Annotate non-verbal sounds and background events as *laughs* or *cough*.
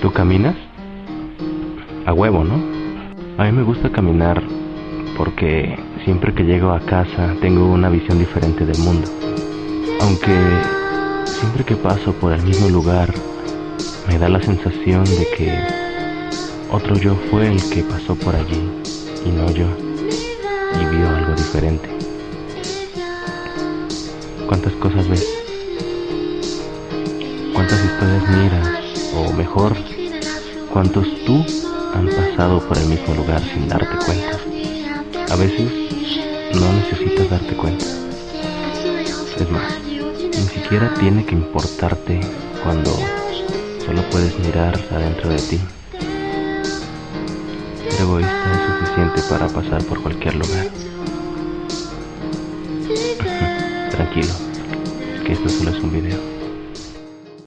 ¿Tú caminas? A huevo, ¿no? A mí me gusta caminar porque siempre que llego a casa tengo una visión diferente del mundo. Aunque siempre que paso por el mismo lugar me da la sensación de que otro yo fue el que pasó por allí y no yo y vio algo diferente. ¿Cuántas cosas ves? ¿Cuántas historias miras? O mejor, ¿cuántos tú han pasado por el mismo lugar sin darte cuenta? A veces no necesitas darte cuenta. Es más, ni siquiera tiene que importarte cuando solo puedes mirar adentro de ti. Ser egoísta es suficiente para pasar por cualquier lugar. *laughs* Tranquilo, que esto solo es un video.